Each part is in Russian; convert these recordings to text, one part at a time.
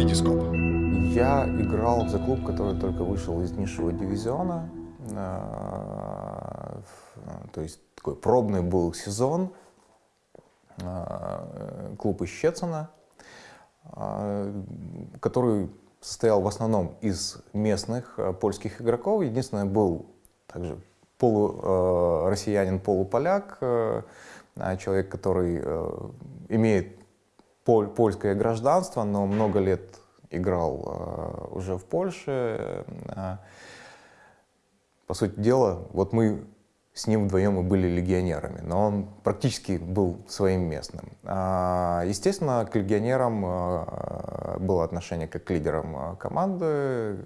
Витископ. Я играл за клуб, который только вышел из низшего дивизиона. Э, то есть такой пробный был сезон. Э, клуб из Щецина, э, который состоял в основном из местных польских игроков. Единственное, был также полуроссиянин, полуполяк, человек, который имеет польское гражданство, но много лет играл э, уже в Польше. Э, по сути дела, вот мы с ним вдвоем и были легионерами, но он практически был своим местным. А, естественно, к легионерам э, было отношение как к лидерам команды,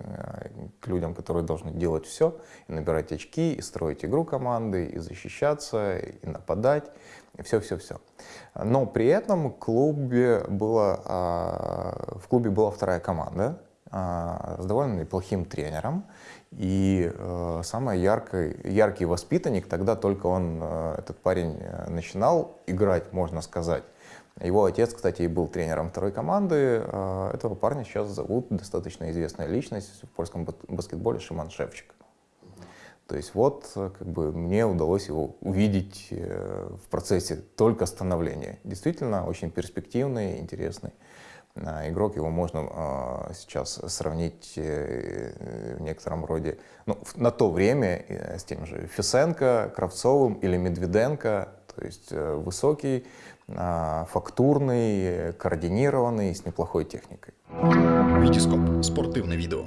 к людям, которые должны делать все, и набирать очки, и строить игру команды, и защищаться, и нападать все-все-все. Но при этом клубе, было, а, в клубе была вторая команда а, с довольно неплохим тренером. И э, самый яркий, яркий воспитанник, тогда только он, э, этот парень, э, начинал играть, можно сказать. Его отец, кстати, и был тренером второй команды. Этого парня сейчас зовут достаточно известная личность в польском баскетболе Шиман Шевчик. То есть вот э, как бы мне удалось его увидеть э, в процессе только становления. Действительно очень перспективный, интересный а, игрок. Его можно а, сейчас сравнить э, в некотором роде, ну, на то время с тем же Фисенко, Кравцовым или Медведенко. То есть высокий, а, фактурный, координированный, с неплохой техникой. Витископ. Спортивное видео.